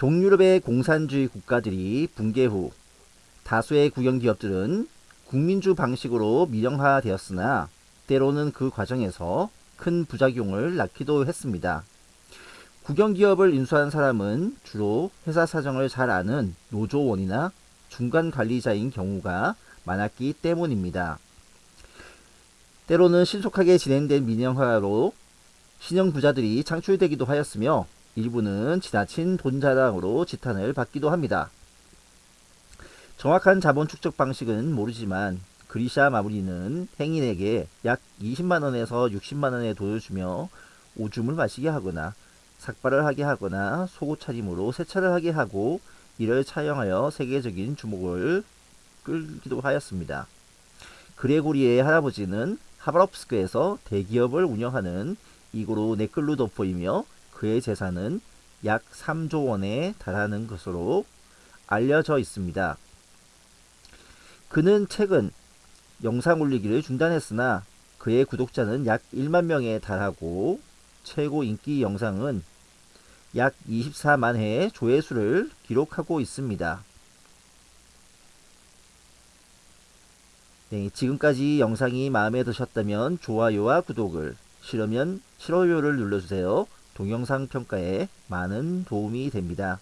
동유럽의 공산주의 국가들이 붕괴 후 다수의 국영기업들은 국민주 방식으로 민영화되었으나 때로는 그 과정에서 큰 부작용을 낳기도 했습니다. 국영기업을 인수한 사람은 주로 회사 사정을 잘 아는 노조원이나 중간 관리자인 경우가 많았기 때문입니다. 때로는 신속하게 진행된 민영화로 신형 부자들이 창출되기도 하였으며 일부는 지나친 돈자랑으로 지탄을 받기도 합니다. 정확한 자본 축적 방식은 모르지만 그리샤 마무리는 행인에게 약 20만원에서 60만원의 돈을 주며 오줌을 마시게 하거나 삭발을 하게 하거나 속옷 차림으로 세차를 하게 하고 이를 차용하여 세계적인 주목을 끌기도 하였습니다. 그레고리의 할아버지는 하바롭스크에서 대기업을 운영하는 이고로 네클루도포이며 그의 재산은 약 3조 원에 달하는 것으로 알려져 있습니다. 그는 최근 영상 올리기를 중단했으나 그의 구독자는 약 1만 명에 달하고 최고 인기 영상은 약 24만 회의 조회수를 기록하고 있습니다. 네, 지금까지 영상이 마음에 드셨다면 좋아요와 구독을, 싫으면 싫어요를 눌러주세요. 동영상 평가에 많은 도움이 됩니다.